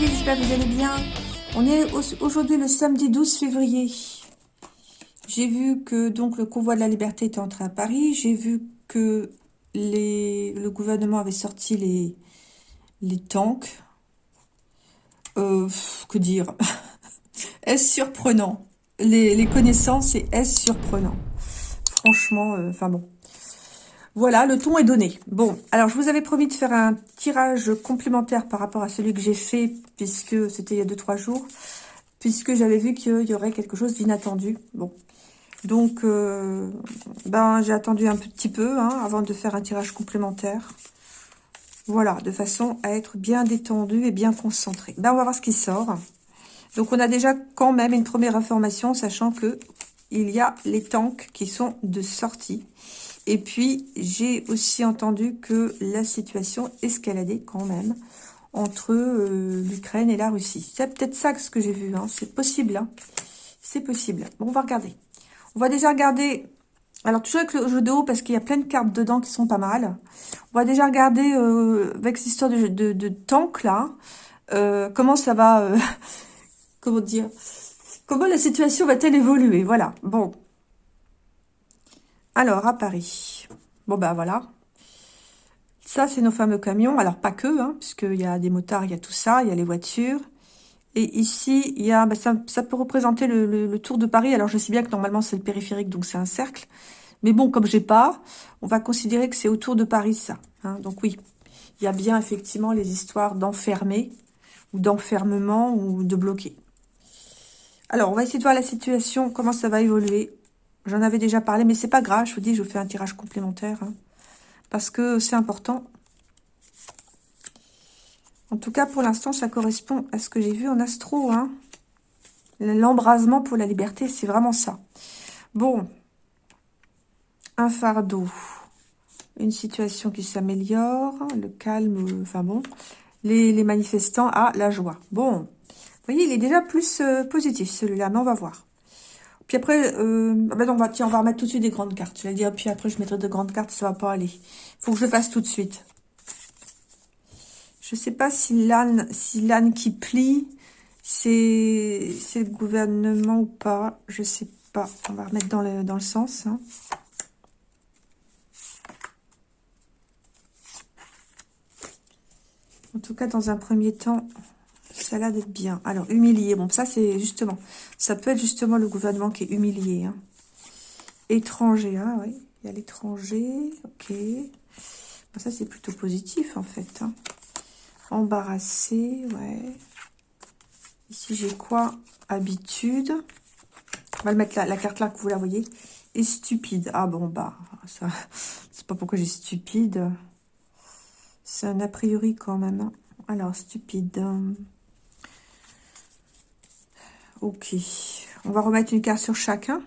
J'espère que vous allez bien. On est aujourd'hui le samedi 12 février. J'ai vu que donc le convoi de la liberté était entré à Paris. J'ai vu que le gouvernement avait sorti les, tanks. Euh, que dire? Est-ce surprenant? Les, les, connaissances, et est-ce surprenant? Franchement, euh, enfin bon. Voilà, le ton est donné. Bon, alors je vous avais promis de faire un tirage complémentaire par rapport à celui que j'ai fait, puisque c'était il y a 2-3 jours, puisque j'avais vu qu'il y aurait quelque chose d'inattendu. Bon, donc, euh, ben j'ai attendu un petit peu hein, avant de faire un tirage complémentaire. Voilà, de façon à être bien détendu et bien concentré. Ben, on va voir ce qui sort. Donc, on a déjà quand même une première information, sachant que il y a les tanks qui sont de sortie. Et puis, j'ai aussi entendu que la situation escaladait quand même entre euh, l'Ukraine et la Russie. C'est peut-être ça ce que j'ai vu, hein. c'est possible. Hein. C'est possible. Bon, on va regarder. On va déjà regarder... Alors, toujours avec le jeu de haut, parce qu'il y a plein de cartes dedans qui sont pas mal. On va déjà regarder, euh, avec cette histoire de, de, tank, là, euh, comment ça va... comment dire Comment la situation va-t-elle évoluer? Voilà, bon. Alors, à Paris. Bon, ben voilà. Ça, c'est nos fameux camions. Alors, pas que, hein, puisqu'il y a des motards, il y a tout ça, il y a les voitures. Et ici, il y a, ben, ça, peut représenter le, Tour de Paris. Alors, je sais bien que normalement, c'est le périphérique, donc c'est un cercle. Mais bon, comme j'ai pas, on va considérer que c'est autour de Paris, ça. Hein. donc oui, il y a bien effectivement les histoires d'enfermer, ou d'enfermement, ou de bloquer. Alors, on va essayer de voir la situation, comment ça va évoluer. J'en avais déjà parlé, mais c'est pas grave. Je vous dis, je vous fais un tirage complémentaire. Hein, parce que c'est important. En tout cas, pour l'instant, ça correspond à ce que j'ai vu en astro. Hein. L'embrasement pour la liberté, c'est vraiment ça. Bon. Un fardeau. Une situation qui s'améliore. Le calme, enfin bon. Les, manifestants, à la joie. Bon. Vous voyez, il est déjà plus euh, positif, celui-là, mais on va voir. Puis après, ben on va, tiens, on va remettre tout de suite des grandes cartes. Je vais dire, puis après, je mettrai de grandes cartes, ça va pas aller. faut que je le fasse tout de suite. Je sais pas si l'âne si qui plie, c'est le gouvernement ou pas. Je sais pas. On va remettre dans le, dans le sens. Hein. En tout cas, dans un premier temps, ça a l'air d'être bien. Alors, humilié. Bon, ça, c'est justement... Ça peut être justement le gouvernement qui est humilié. Hein. Étranger. Ah oui, il y a l'étranger. Ok. ça, c'est plutôt positif, en fait. Hein. Embarrassé, ouais. Ici, j'ai quoi? Habitude. On va le mettre la carte là, que vous la voyez. Et stupide. Ah bon, bah, ça... C'est pas pourquoi j'ai stupide. C'est un a priori quand même. Hein. Alors, stupide. Ok. On va remettre une carte sur chacun.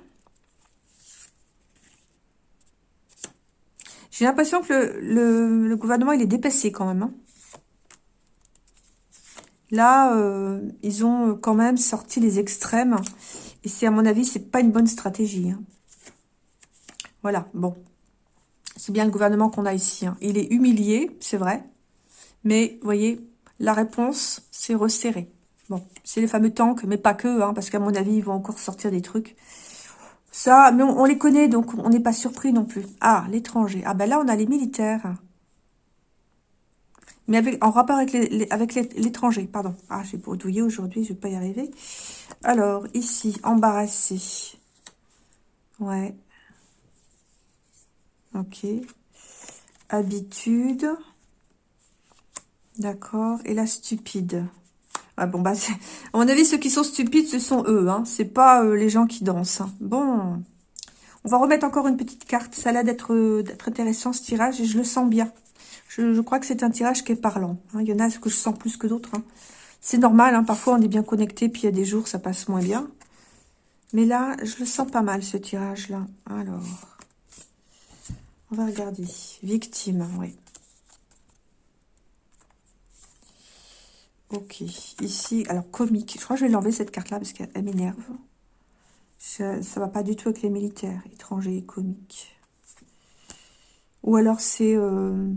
J'ai l'impression que le, gouvernement, il est dépassé quand même. Hein. Là, euh, ils ont quand même sorti les extrêmes. Et c'est, à mon avis, c'est pas une bonne stratégie. Hein. Voilà, bon. C'est bien le gouvernement qu'on a ici. Hein. Il est humilié, c'est vrai. Mais, vous voyez, la réponse, c'est resserré. Bon, c'est les fameux tanks, mais pas que, hein, parce qu'à mon avis, ils vont encore sortir des trucs. Ça, mais on, les connaît, donc on n'est pas surpris non plus. Ah, l'étranger. Ah ben là, on a les militaires. Mais avec, en rapport avec l'étranger, pardon. Ah, j'ai bredouillé aujourd'hui, je vais pas y arriver. Alors, ici, embarrassé. Ouais. Ok. Habitude. D'accord. Et la stupide. Ah bon, bah, à mon avis, ceux qui sont stupides, ce sont eux. Hein. C'est pas euh, les gens qui dansent. Hein. Bon, on va remettre encore une petite carte. Ça a l'air d'être intéressant, ce tirage, et je le sens bien. Je, crois que c'est un tirage qui est parlant. Hein. Il y en a que je sens plus que d'autres. C'est normal, parfois on est bien connecté, puis il y a des jours, ça passe moins bien. Mais là, je le sens pas mal, ce tirage-là. Alors, on va regarder. Victime, oui. Ok, ici, alors comique. Je crois que je vais l'enlever cette carte-là parce qu'elle m'énerve. Ça ne va pas du tout avec les militaires, étrangers et comiques. Ou alors c'est... Euh,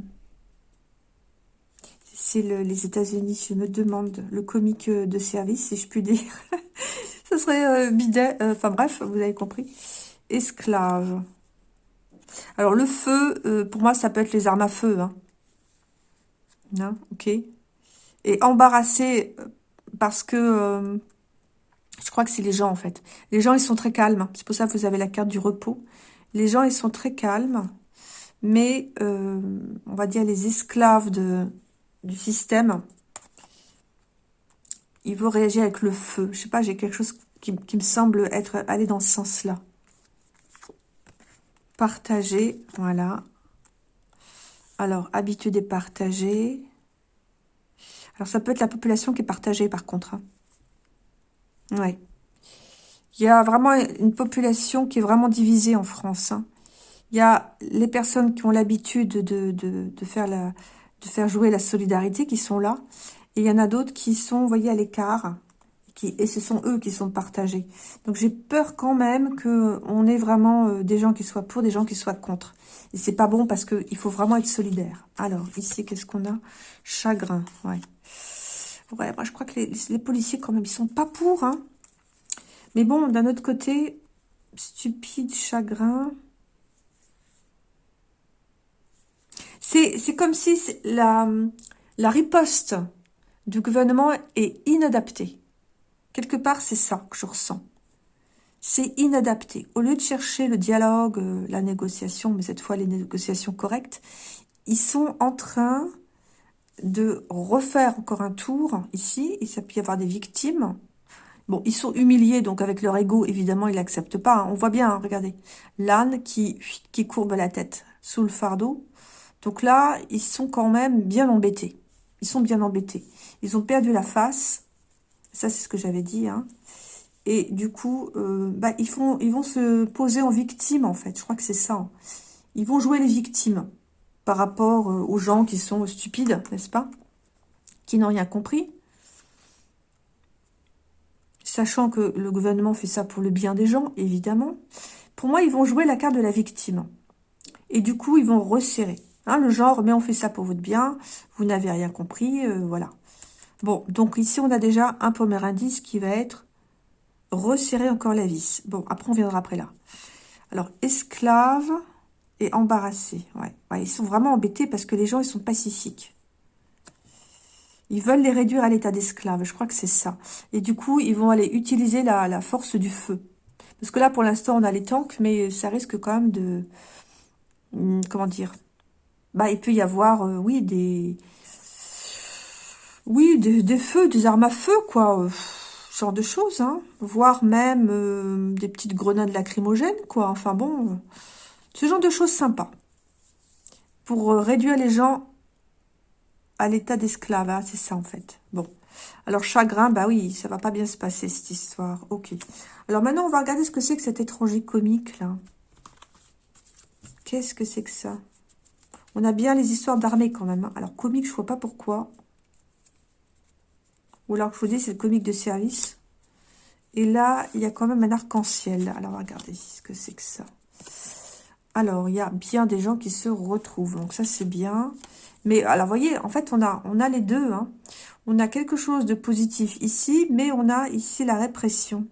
c'est les États-Unis. Je me demande le comique de service, si je puis dire. Ce serait euh, bidet. Euh, enfin bref, vous avez compris. Esclave. Alors le feu, pour moi, ça peut être les armes à feu. Hein. Non, ok. Et embarrassé parce que je crois que c'est les gens en fait. Les gens, ils sont très calmes. C'est pour ça que vous avez la carte du repos. Les gens, ils sont très calmes. Mais, on va dire, les esclaves du système, ils vont réagir avec le feu. Je sais pas, j'ai quelque chose qui, me semble être aller dans ce sens-là. Partager, voilà. Alors, habitude et partager. Alors, ça peut être la population qui est partagée, par contre. Oui. Il y a vraiment une population qui est vraiment divisée en France. Hein. Il y a les personnes qui ont l'habitude de, faire de faire jouer la solidarité qui sont là. Et il y en a d'autres qui sont, vous voyez, à l'écart. Et ce sont eux qui sont partagés. Donc j'ai peur quand même qu'on ait vraiment euh, des gens qui soient pour, des gens qui soient contre. Et c'est pas bon parce qu'il faut vraiment être solidaire. Alors, ici, qu'est-ce qu'on a? Chagrin, ouais. Ouais, moi je crois que les, policiers quand même, ils sont pas pour. Hein. Mais bon, d'un autre côté, stupide, chagrin... C'est comme si la, la riposte du gouvernement est inadaptée. Quelque part, c'est ça que je ressens. C'est inadapté. Au lieu de chercher le dialogue, euh, la négociation, mais cette fois les négociations correctes, ils sont en train de refaire encore un tour ici, ça peut y avoir des victimes. Bon, ils sont humiliés, donc avec leur ego, évidemment, ils n'acceptent pas. Hein. On voit bien, hein, regardez, l'âne qui courbe la tête sous le fardeau. Donc là, ils sont quand même bien embêtés. Ils sont bien embêtés. Ils ont perdu la face. Ça, c'est ce que j'avais dit. Hein. Et du coup, euh, bah, ils, vont se poser en victime, en fait. Je crois que c'est ça. Hein. Ils vont jouer les victimes par rapport euh, aux gens qui sont stupides, n'est-ce pas Qui n'ont rien compris. Sachant que le gouvernement fait ça pour le bien des gens, évidemment. Pour moi, ils vont jouer la carte de la victime. Et du coup, ils vont resserrer. Hein, le genre, mais on fait ça pour votre bien, vous n'avez rien compris, euh, voilà. Bon, donc ici, on a déjà un premier indice qui va être resserrer encore la vis. Bon, après, on viendra après là. Alors, esclave et embarrassé. Ouais. ils sont vraiment embêtés parce que les gens, ils sont pacifiques. Ils veulent les réduire à l'état d'esclave. Je crois que c'est ça. Et du coup, ils vont aller utiliser la, la force du feu. Parce que là, pour l'instant, on a les tanks, mais ça risque quand même de... Hmm, comment dire? Bah, il peut y avoir, euh, oui, des... Oui, des, feux, des armes à feu, quoi. Euh, genre de choses, hein. Voire même euh, des petites grenades lacrymogènes, quoi. Enfin bon, ce genre de choses sympas. Pour réduire les gens à l'état d'esclave, hein, c'est ça, en fait. Bon. Alors, chagrin, bah oui, ça va pas bien se passer, cette histoire. Ok. Alors, maintenant, on va regarder ce que c'est que cet étranger comique, là. Qu'est-ce que c'est que ça? On a bien les histoires d'armée quand même. Hein. Alors, comique, je vois pas pourquoi. Ou alors, je vous dis, c'est le comique de service. Et là, il y a quand même un arc-en-ciel. Alors, regardez ce que c'est que ça. Alors, il y a bien des gens qui se retrouvent. Donc, ça, c'est bien. Mais, alors, vous voyez, en fait, on a, on a les deux. Hein. On a quelque chose de positif ici, mais on a ici la répression.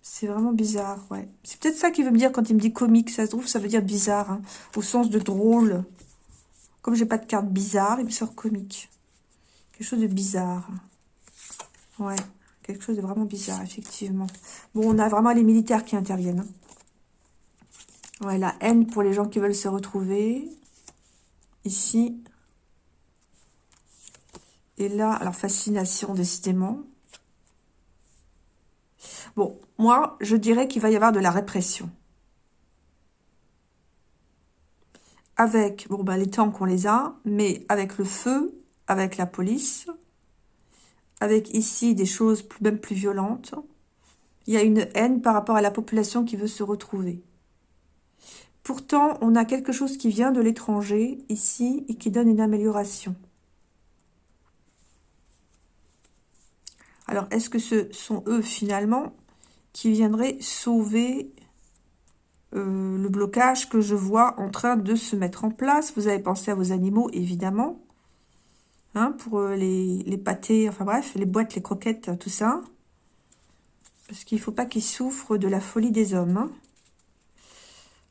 C'est vraiment bizarre, ouais. C'est peut-être ça qu'il veut me dire quand il me dit comique. Ça se trouve, ça veut dire bizarre, hein, au sens de drôle. Comme j'ai pas de carte bizarre, il me sort comique. Quelque chose de bizarre. Ouais, quelque chose de vraiment bizarre, effectivement. Bon, on a vraiment les militaires qui interviennent. Hein. Ouais, la haine pour les gens qui veulent se retrouver. Ici. Et là, alors fascination, décidément. Bon, moi, je dirais qu'il va y avoir de la répression. Avec, bon, ben, les tanks, on les a, mais avec le feu, avec la police, avec ici des choses même plus violentes. Il y a une haine par rapport à la population qui veut se retrouver. Pourtant, on a quelque chose qui vient de l'étranger, ici, et qui donne une amélioration. Alors, est-ce que ce sont eux, finalement, qui viendrait sauver euh, le blocage que je vois en train de se mettre en place? Vous avez pensé à vos animaux, évidemment. Hein, pour euh, les, les pâtés, enfin bref, les boîtes, les croquettes, tout ça. Parce qu'il ne faut pas qu'ils souffrent de la folie des hommes. Hein.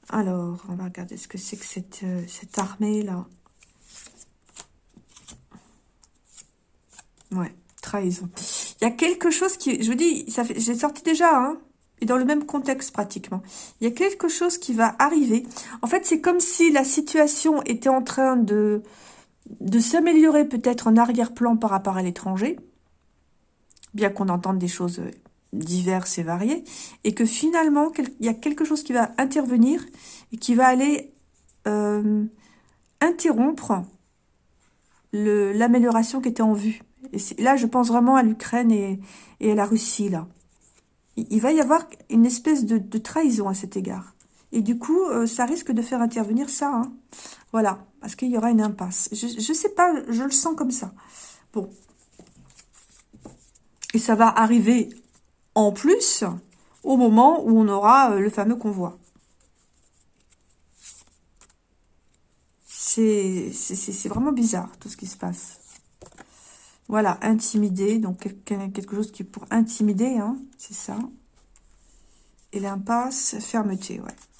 Alors, on va regarder ce que c'est que cette, euh, cette armée-là. Ouais, trahison. Il y a quelque chose qui... Je vous dis, j'ai sorti déjà, hein, et dans le même contexte pratiquement. Il y a quelque chose qui va arriver. En fait, c'est comme si la situation était en train de de s'améliorer peut-être en arrière-plan par rapport à l'étranger, bien qu'on entende des choses diverses et variées, et que finalement, il y a quelque chose qui va intervenir et qui va aller euh, interrompre l'amélioration qui était en vue. Et là, je pense vraiment à l'Ukraine et, à la Russie, là. Il, va y avoir une espèce de, trahison à cet égard. Et du coup, euh, ça risque de faire intervenir ça. Hein. Voilà, parce qu'il y aura une impasse. Je ne sais pas, je le sens comme ça. Bon. Et ça va arriver en plus au moment où on aura euh, le fameux convoi. C'est vraiment bizarre tout ce qui se passe. Voilà, intimider, donc quelque chose qui est pour intimider, hein, c'est ça. Et l'impasse, fermeté, ouais.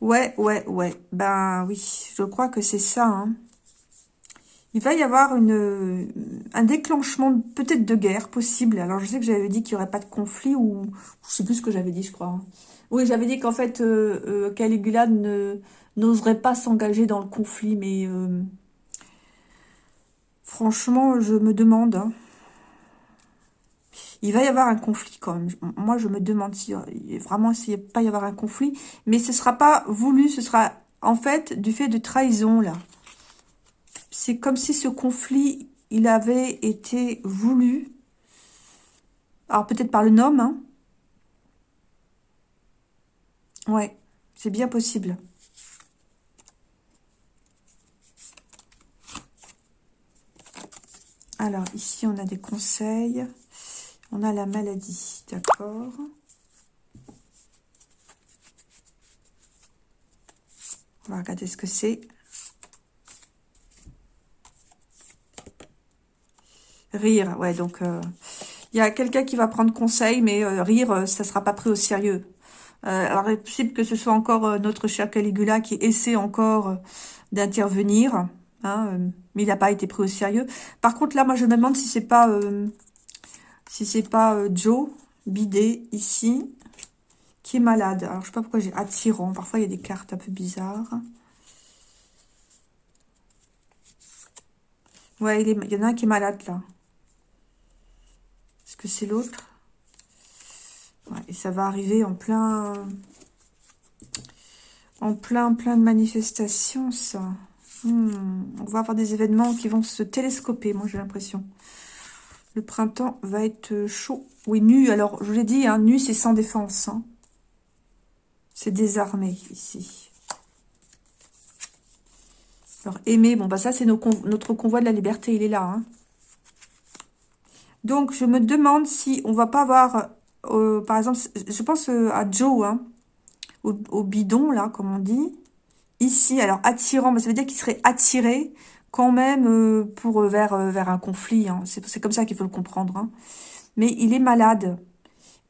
Ouais, ouais, ouais. Ben oui, je crois que c'est ça. Hein. Il va y avoir une, un déclenchement peut-être de guerre possible. Alors je sais que j'avais dit qu'il n'y aurait pas de conflit ou je sais plus ce que j'avais dit, je crois. Hein. Oui, j'avais dit qu'en fait euh, euh, Caligula n'oserait pas s'engager dans le conflit, mais euh, franchement, je me demande. Hein il va y avoir un conflit quand même. Moi, je me demande si vraiment s'il n'y a pas y avoir un conflit. Mais ce ne sera pas voulu, ce sera en fait du fait de trahison, là. C'est comme si ce conflit, il avait été voulu. Alors, peut-être par le nom, hein. Ouais, c'est bien possible. Alors, ici, on a des conseils. On a la maladie, d'accord. On va regarder ce que c'est. Rire, ouais, donc euh, il y a quelqu'un qui va prendre conseil, mais euh, rire, euh, ça ne sera pas pris au sérieux. alors, il est possible que ce soit encore notre cher Caligula qui essaie encore d'intervenir, hein, mais il n'a pas été pris au sérieux. Par contre, là, moi, je me demande si c'est pas si c'est pas euh, Joe Bidet ici, qui est malade. Alors, je sais pas pourquoi j'ai attirant. Parfois, il y a des cartes un peu bizarres. Ouais, il, y en a un qui est malade, là. Est-ce que c'est l'autre? Ouais, Et ça va arriver en plein... En plein, plein de manifestations, ça. Hmm, on va avoir des événements qui vont se télescoper, moi, j'ai l'impression. Le printemps va être chaud. Oui, nu. Alors, je vous l'ai dit, hein, nu, c'est sans défense. Hein. C'est désarmé, ici. Alors, aimer, bon, bah ça, c'est notre convoi de la liberté, il est là. Hein. Donc, je me demande si on va pas avoir, euh, par exemple, je pense euh, à Joe, au, bidon, là, comme on dit. Ici, alors, attirant, bah, ça veut dire qu'il serait attiré quand même euh, pour euh, vers, euh, vers un conflit. Hein. C'est comme ça qu'il faut le comprendre. Hein. Mais il est malade.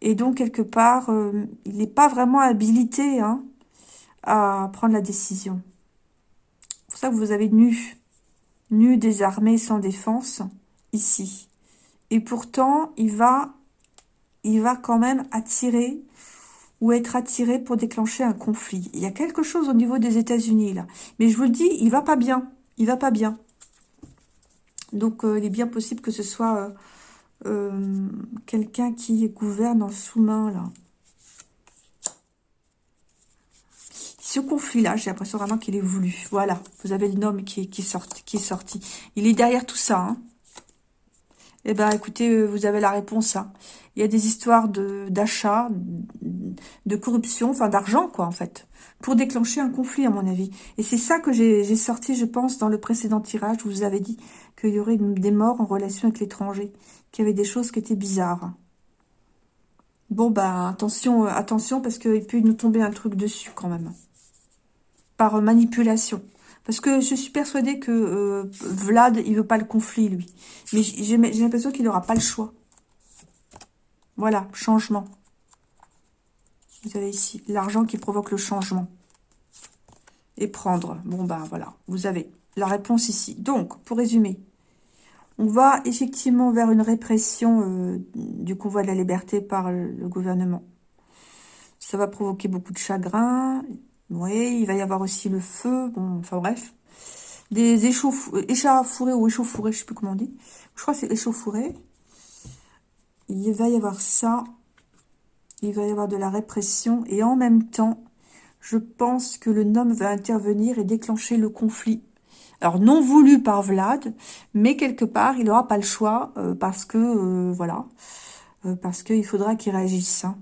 Et donc, quelque part, il n'est pas vraiment habilité hein, à prendre la décision. C'est pour ça que vous avez nu. Nu, désarmé, sans défense, ici. Et pourtant, il va, il va quand même attirer ou être attiré pour déclencher un conflit. Il y a quelque chose au niveau des États-Unis, là. Mais je vous le dis, il va pas bien il va pas bien. Donc, euh, il est bien possible que ce soit euh, euh, quelqu'un qui gouverne en sous-main, là. Ce conflit-là, j'ai l'impression vraiment qu'il est voulu. Voilà, vous avez le nom qui, est sorti. Il est derrière tout ça. Hein. Eh bien, écoutez, vous avez la réponse. Hein. Il y a des histoires d'achat, de, corruption, enfin d'argent, quoi, en fait pour déclencher un conflit, à mon avis. Et c'est ça que j'ai sorti, je pense, dans le précédent tirage. Je vous avais dit qu'il y aurait des morts en relation avec l'étranger, qu'il y avait des choses qui étaient bizarres. Bon, bah, attention, euh, attention, parce qu'il peut nous tomber un truc dessus, quand même. Par manipulation. Parce que je suis persuadée que euh, Vlad, il veut pas le conflit, lui. Mais j'ai l'impression qu'il n'aura pas le choix. Voilà, changement. Vous avez ici l'argent qui provoque le changement. Et prendre. Bon, ben voilà, vous avez la réponse ici. Donc, pour résumer, on va effectivement vers une répression euh, du convoi de la liberté par le gouvernement. Ça va provoquer beaucoup de chagrin. Oui, il va y avoir aussi le feu. Bon, enfin bref. Des échauffourés ou échauffourés, je sais plus comment on dit. Je crois que c'est échauffouré. Il va y avoir ça. Il va y avoir de la répression. Et en même temps, je pense que le nom va intervenir et déclencher le conflit alors, non voulu par Vlad, mais quelque part, il n'aura pas le choix euh, parce que, euh, voilà, euh, parce qu'il faudra qu'il réagisse. Hein.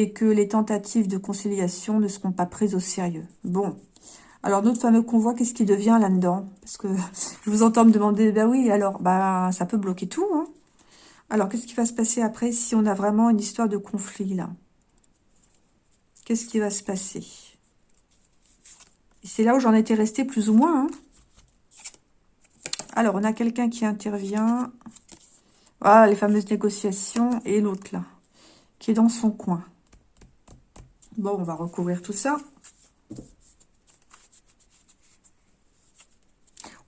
Et que les tentatives de conciliation ne seront pas prises au sérieux. Bon. Alors, notre fameux convoi, qu'est-ce qui devient là-dedans? Parce que je vous entends me demander, ben oui, alors, bah, ça peut bloquer tout. Hein. Alors, qu'est-ce qui va se passer après si on a vraiment une histoire de conflit, là? Qu'est-ce qui va se passer? C'est là où j'en étais restée plus ou moins. Hein. Alors, on a quelqu'un qui intervient. Voilà, les fameuses négociations. Et l'autre, là, qui est dans son coin. Bon, on va recouvrir tout ça.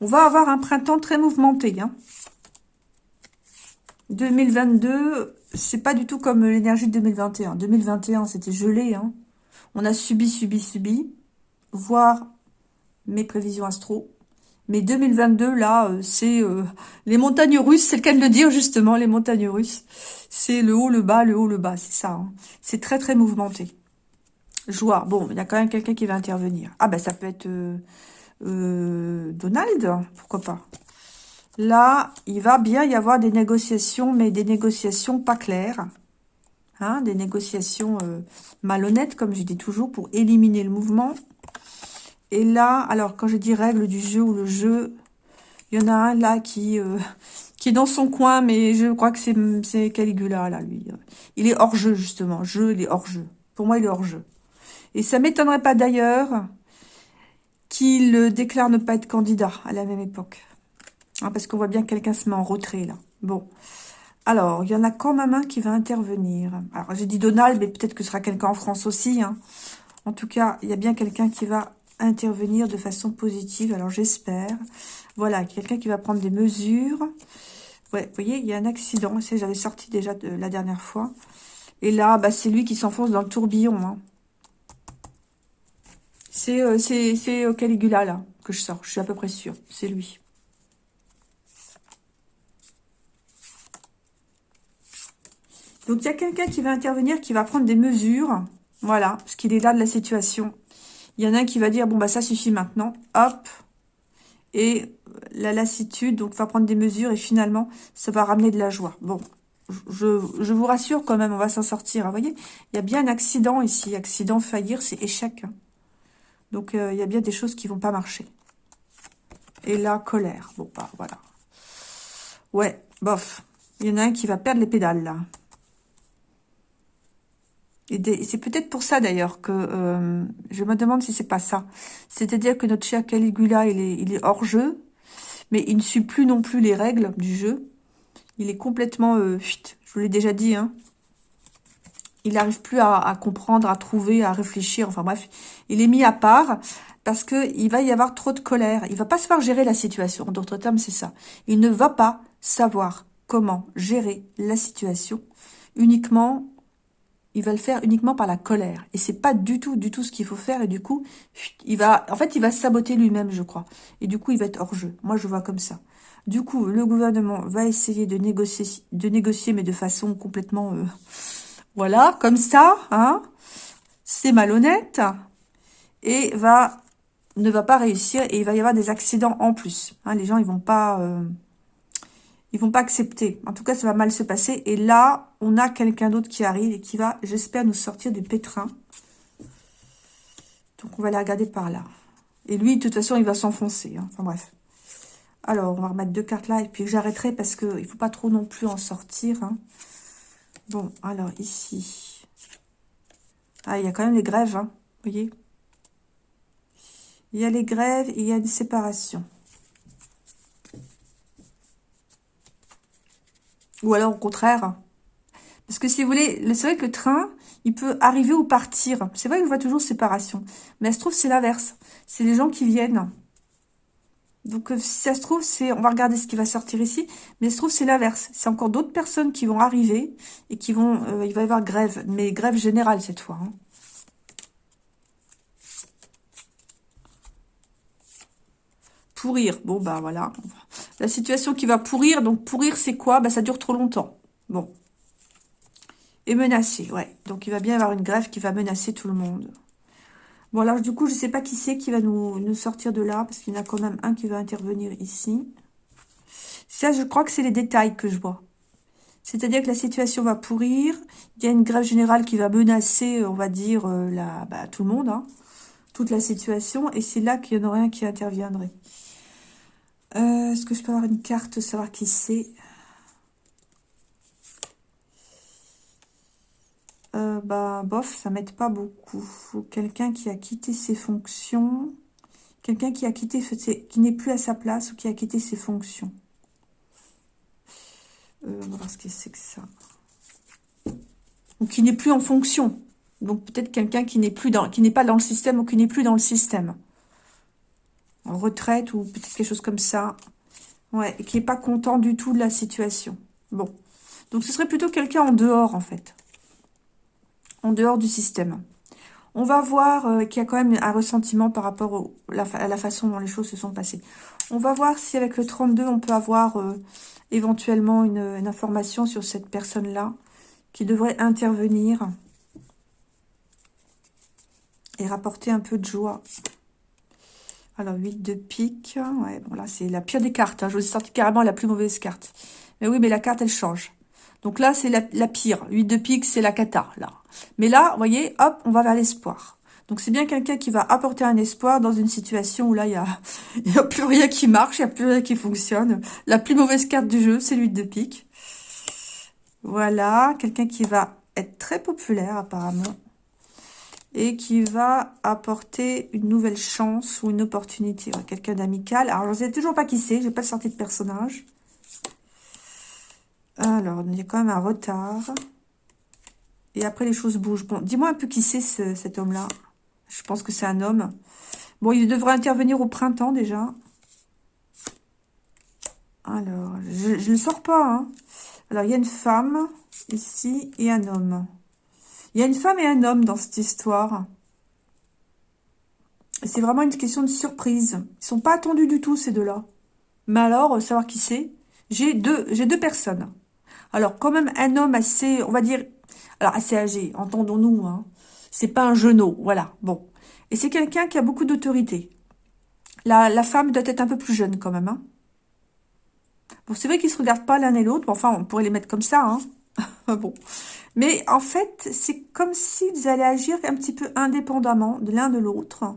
On va avoir un printemps très mouvementé. Hein. 2022, c'est pas du tout comme l'énergie de 2021. 2021, c'était gelé. Hein. On a subi, subi, subi voir mes prévisions astro. Mais 2022, là, euh, c'est euh, les montagnes russes, c'est le cas de le dire justement, les montagnes russes. C'est le haut, le bas, le haut, le bas, c'est ça. Hein. C'est très, très mouvementé. Joie. Bon, il y a quand même quelqu'un qui va intervenir. Ah ben, ça peut être euh, Donald, pourquoi pas. Là, il va bien y avoir des négociations, mais des négociations pas claires. Hein, des négociations malhonnêtes, comme je dis toujours, pour éliminer le mouvement. Et là, alors quand je dis règle du jeu ou le jeu, il y en a un là qui, euh, qui est dans son coin, mais je crois que c'est Caligula là, lui. Il est hors jeu justement, jeu, il est hors jeu. Pour moi, il est hors jeu. Et ça m'étonnerait pas d'ailleurs qu'il déclare ne pas être candidat à la même époque. Hein, parce qu'on voit bien que quelqu'un se met en retrait là. Bon. Alors, il y en a quand même un qui va intervenir. Alors, j'ai dit Donald, mais peut-être que ce sera quelqu'un en France aussi. Hein. En tout cas, il y a bien quelqu'un qui va intervenir de façon positive. Alors, j'espère. Voilà, quelqu'un qui va prendre des mesures. Ouais, vous voyez, il y a un accident. J'avais sorti déjà la dernière fois. Et là, bah, c'est lui qui s'enfonce dans le tourbillon. Hein. C'est euh, c'est euh, Caligula, là, que je sors. Je suis à peu près sûre. C'est lui. Donc, il y a quelqu'un qui va intervenir, qui va prendre des mesures. Voilà, parce qu'il est là de la situation. Il y en a un qui va dire, bon, bah ça suffit maintenant. Hop. Et la lassitude, donc va prendre des mesures et finalement, ça va ramener de la joie. Bon, je, je vous rassure quand même, on va s'en sortir. Vous voyez, il y a bien un accident ici. Accident, faillir, c'est échec. Donc, euh, il y a bien des choses qui vont pas marcher. Et là, colère. Bon, bah, voilà. Ouais, bof. Il y en a un qui va perdre les pédales, là. Et c'est peut-être pour ça d'ailleurs que euh, je me demande si c'est pas ça. C'est-à-dire que notre cher Caligula, il est, il est hors jeu, mais il ne suit plus non plus les règles du jeu. Il est complètement, euh, je vous l'ai déjà dit, hein. Il n'arrive plus à, comprendre, à trouver, à réfléchir. Enfin bref, il est mis à part parce que il va y avoir trop de colère. Il va pas savoir gérer la situation. En d'autres termes, c'est ça. Il ne va pas savoir comment gérer la situation uniquement il va le faire uniquement par la colère. Et c'est pas du tout, du tout ce qu'il faut faire. Et du coup, il va, en fait, il va saboter lui-même, je crois. Et du coup, il va être hors jeu. Moi, je vois comme ça. Du coup, le gouvernement va essayer de négocier, de négocier, mais de façon complètement, euh, voilà, comme ça, hein. C'est malhonnête. Et va, ne va pas réussir. Et il va y avoir des accidents en plus. Hein. les gens, ils vont pas, euh, ils vont pas accepter. En tout cas, ça va mal se passer. Et là, on a quelqu'un d'autre qui arrive et qui va, j'espère, nous sortir du pétrin. Donc, on va la regarder par là. Et lui, de toute façon, il va s'enfoncer. Hein. Enfin, bref. Alors, on va remettre deux cartes là. Et puis, j'arrêterai parce qu'il ne faut pas trop non plus en sortir. Hein. Bon, alors, ici. Ah, il y a quand même les grèves, hein. Vous voyez Il y a les grèves et il y a une séparation. Ou alors au contraire. Parce que si vous voulez, c'est vrai que le train, il peut arriver ou partir. C'est vrai que je vois toujours séparation. Mais se trouve, c'est l'inverse. C'est les gens qui viennent. Donc, euh, si ça se trouve, c'est, on va regarder ce qui va sortir ici, mais ça se trouve, c'est l'inverse. C'est encore d'autres personnes qui vont arriver et qui vont, euh, il va y avoir grève, mais grève générale cette fois. Hein. Pourrir, bon, bah voilà. La situation qui va pourrir, donc pourrir, c'est quoi? Bah, ça dure trop longtemps. Bon. Et menacer, ouais. Donc, il va bien y avoir une grève qui va menacer tout le monde. Bon, alors du coup, je ne sais pas qui c'est qui va nous, sortir de là, parce qu'il y en a quand même un qui va intervenir ici. Ça, je crois que c'est les détails que je vois. C'est-à-dire que la situation va pourrir, il y a une grève générale qui va menacer, on va dire, euh, bah, tout le monde, hein, toute la situation, et c'est là qu'il y en aurait un qui interviendrait. Euh, est-ce que je peux avoir une carte, savoir qui c'est? Euh, bah, bof, ça m'aide pas beaucoup. Quelqu'un qui a quitté ses fonctions, quelqu'un qui a quitté, qui n'est plus à sa place ou qui a quitté ses fonctions. Euh, on va ce que c'est que ça. Ou qui n'est plus en fonction. Donc peut-être quelqu'un qui n'est plus dans, qui n'est pas dans le système ou qui n'est plus dans le système. En retraite ou peut-être quelque chose comme ça. Ouais, qui n'est pas content du tout de la situation. Bon. Donc ce serait plutôt quelqu'un en dehors en fait en dehors du système. On va voir euh, qu'il y a quand même un ressentiment par rapport à la façon dont les choses se sont passées. On va voir si avec le 32, on peut avoir euh, éventuellement une, information sur cette personne-là qui devrait intervenir et rapporter un peu de joie. Alors, 8 de pique. Ouais, bon, là, c'est la pire des cartes. Hein. Je vous ai sorti carrément la plus mauvaise carte. Mais oui, mais la carte, elle change. Donc là, c'est la, pire. 8 de pique, c'est la cata, là. Mais là, vous voyez, hop, on va vers l'espoir. Donc c'est bien quelqu'un qui va apporter un espoir dans une situation où là, il n'y a, plus rien qui marche, il n'y a plus rien qui fonctionne. La plus mauvaise carte du jeu, c'est 8 de pique. Voilà, quelqu'un qui va être très populaire apparemment. Et qui va apporter une nouvelle chance ou une opportunité. Quelqu'un d'amical. Alors, je ne sais toujours pas qui c'est, j'ai pas sorti de personnage. Alors, il y a quand même un retard. Et après, les choses bougent. Bon, dis-moi un peu qui c'est cet homme-là. Je pense que c'est un homme. Bon, il devrait intervenir au printemps déjà. Alors, je ne sors pas. Hein. Alors, il y a une femme ici et un homme. Il y a une femme et un homme dans cette histoire. C'est vraiment une question de surprise. Ils sont pas attendus du tout, ces deux-là. Mais alors, savoir qui c'est J'ai deux, deux personnes. Alors, quand même, un homme assez, on va dire, alors assez âgé, entendons-nous, hein. C'est pas un genou, voilà, bon. Et c'est quelqu'un qui a beaucoup d'autorité. La, femme doit être un peu plus jeune, quand même, hein. Bon, c'est vrai qu'ils se regardent pas l'un et l'autre, enfin, on pourrait les mettre comme ça, hein. bon. Mais en fait, c'est comme s'ils allaient agir un petit peu indépendamment de l'un de l'autre,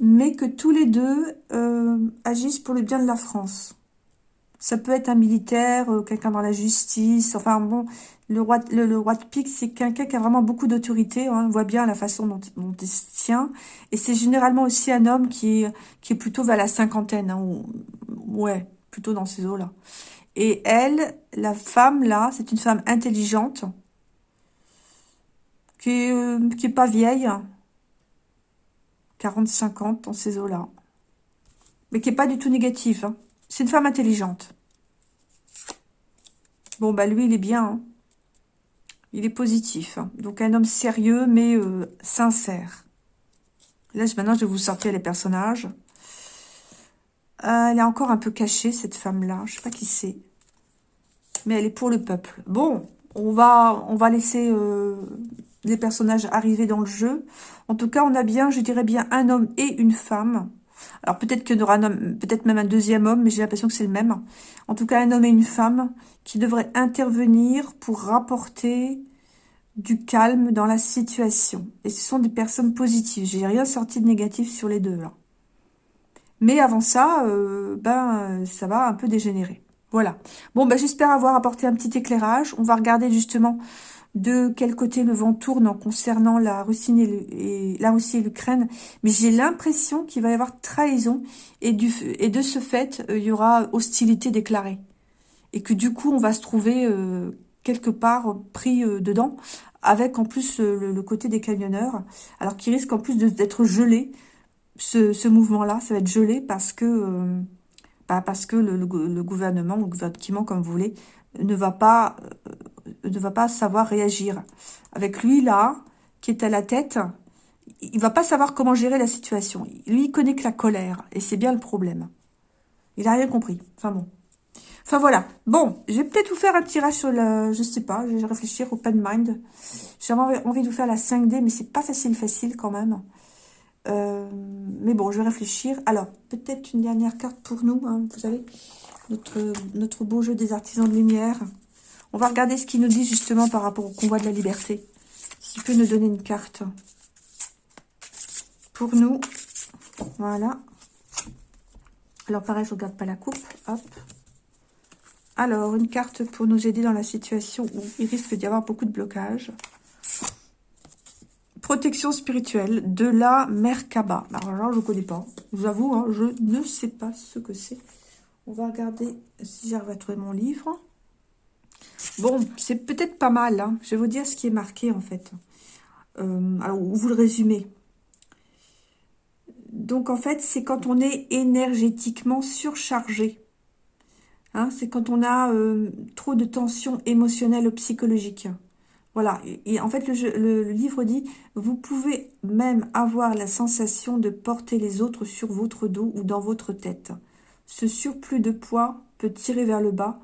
mais que tous les deux euh, agissent pour le bien de la France. Ça peut être un militaire, euh, quelqu'un dans la justice. Enfin bon, le roi, le, roi de pique, c'est quelqu'un qui a vraiment beaucoup d'autorité. Hein, on voit bien la façon dont, il se tient. Et c'est généralement aussi un homme qui, qui est plutôt vers la cinquantaine. Hein, ouais, plutôt dans ces eaux-là. Et elle, la femme là, c'est une femme intelligente. Qui est, euh, qui pas vieille. 40-50 dans ces eaux-là. Mais qui est pas du tout négative. Hein. C'est une femme intelligente. Bon, bah lui, il est bien. Hein. Il est positif. Hein. Donc, un homme sérieux, mais euh, sincère. Là, maintenant, je vais vous sortir les personnages. Euh, elle est encore un peu cachée, cette femme-là. Je sais pas qui c'est. Mais elle est pour le peuple. Bon, on va, on va laisser euh, les personnages arriver dans le jeu. En tout cas, on a bien, je dirais bien, un homme et une femme. Alors peut-être qu'il y aura peut-être même un deuxième homme, mais j'ai l'impression que c'est le même. En tout cas, un homme et une femme qui devraient intervenir pour rapporter du calme dans la situation. Et ce sont des personnes positives. J'ai rien sorti de négatif sur les deux là. Mais avant ça, euh, ben ça va un peu dégénérer. Voilà. Bon, ben j'espère avoir apporté un petit éclairage. On va regarder justement de quel côté le vent tourne en concernant la Russie et, la Russie l'Ukraine, mais j'ai l'impression qu'il va y avoir trahison et, du, et de ce fait, euh, il y aura hostilité déclarée. Et que du coup, on va se trouver euh, quelque part pris euh, dedans, avec en plus le, côté des camionneurs, alors qu'il risque en plus d'être gelé, ce, ce mouvement-là, ça va être gelé parce que, bah parce que le, le, gouvernement, ou le gouvernement, comme vous voulez, ne va pas ne va pas savoir réagir. Avec lui, là, qui est à la tête, il va pas savoir comment gérer la situation. Lui, il connaît que la colère, et c'est bien le problème. Il a rien compris. Enfin bon. Enfin voilà. Bon, je vais peut-être vous faire un tirage sur le... Je sais pas, je vais réfléchir au Pen Mind. J'ai envie de vous faire la 5D, mais c'est pas facile, facile quand même. Euh, mais bon, je vais réfléchir. Alors, peut-être une dernière carte pour nous, hein, vous savez, notre beau jeu des artisans de lumière. On va regarder ce qu'il nous dit justement par rapport au convoi de la liberté. S'il peut nous donner une carte. Pour nous. Voilà. Alors pareil, je ne regarde pas la coupe. Alors, une carte pour nous aider dans la situation où il risque d'y avoir beaucoup de blocages. Protection spirituelle de la Merkaba. Alors je ne connais pas. J'avoue, hein, je ne sais pas ce que c'est. On va regarder si j'arrive à trouver mon livre. Bon, c'est peut-être pas mal. Hein. Je vais vous dire ce qui est marqué, en fait. Euh, alors, vous le résumez. Donc, en fait, c'est quand on est énergétiquement surchargé. Hein, c'est quand on a euh, trop de tension émotionnelle ou psychologique. Voilà. Et, en fait, le, livre dit, vous pouvez même avoir la sensation de porter les autres sur votre dos ou dans votre tête. Ce surplus de poids peut tirer vers le bas,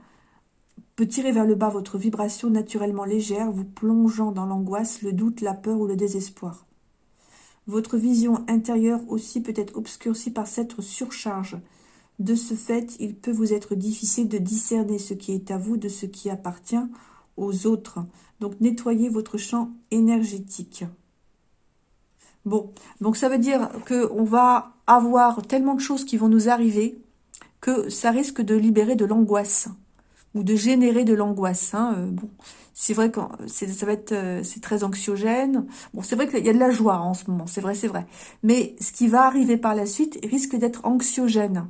peut tirer vers le bas votre vibration naturellement légère, vous plongeant dans l'angoisse, le doute, la peur ou le désespoir. Votre vision intérieure aussi peut être obscurcie par cette surcharge. De ce fait, il peut vous être difficile de discerner ce qui est à vous de ce qui appartient aux autres. Donc, nettoyez votre champ énergétique. Bon, donc ça veut dire qu'on va avoir tellement de choses qui vont nous arriver que ça risque de libérer de l'angoisse ou de générer de l'angoisse. Hein. Euh, bon, c'est vrai que ça va être, euh, c'est très anxiogène. Bon, c'est vrai qu'il y a de la joie en ce moment, c'est vrai, c'est vrai. Mais ce qui va arriver par la suite risque d'être anxiogène.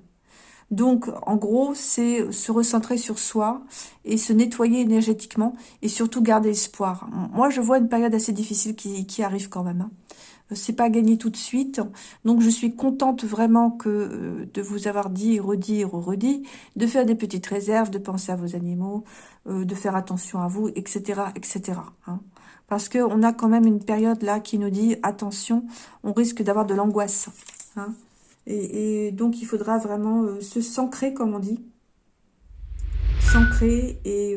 Donc, en gros, c'est se recentrer sur soi et se nettoyer énergétiquement et surtout garder espoir. Moi, je vois une période assez difficile qui, qui arrive quand même. Hein c'est pas gagné tout de suite. Donc, je suis contente vraiment que euh, de vous avoir dit, redit, redit, de faire des petites réserves, de penser à vos animaux, euh, de faire attention à vous, etc., etc. Hein. Parce que on a quand même une période là qui nous dit attention, on risque d'avoir de l'angoisse. Hein. Et, donc, il faudra vraiment euh, se s'ancrer, comme on dit, s'ancrer et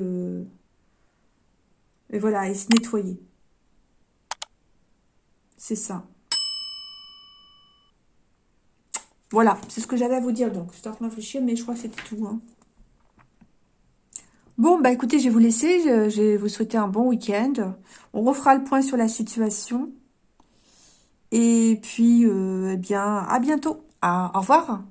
et voilà, et se nettoyer. C'est ça. Voilà, c'est ce que j'avais à vous dire. Donc, je suis en réfléchir, mais je crois que c'est tout. Hein. Bon, bah écoutez, je vais vous laisser. Je, vais vous souhaiter un bon week-end. On refera le point sur la situation. Et puis, euh, eh bien, à bientôt. au revoir.